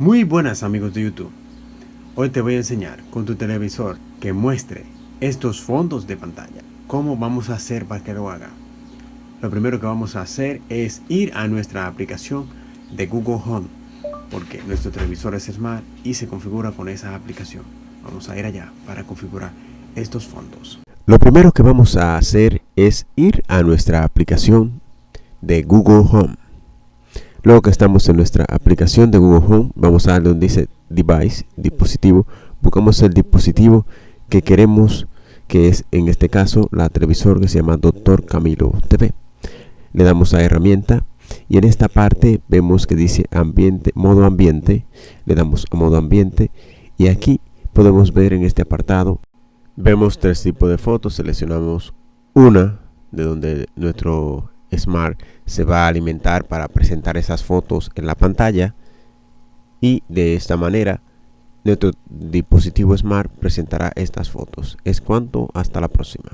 Muy buenas amigos de YouTube. Hoy te voy a enseñar con tu televisor que muestre estos fondos de pantalla. ¿Cómo vamos a hacer para que lo haga? Lo primero que vamos a hacer es ir a nuestra aplicación de Google Home porque nuestro televisor es Smart y se configura con esa aplicación. Vamos a ir allá para configurar estos fondos. Lo primero que vamos a hacer es ir a nuestra aplicación de Google Home. Luego que estamos en nuestra aplicación de Google Home, vamos a darle donde dice Device, dispositivo. Buscamos el dispositivo que queremos, que es en este caso la televisor que se llama Doctor Camilo TV. Le damos a herramienta y en esta parte vemos que dice ambiente, modo ambiente. Le damos a modo ambiente y aquí podemos ver en este apartado vemos tres tipos de fotos. Seleccionamos una de donde nuestro Smart se va a alimentar para presentar esas fotos en la pantalla y de esta manera nuestro dispositivo Smart presentará estas fotos. Es cuanto, hasta la próxima.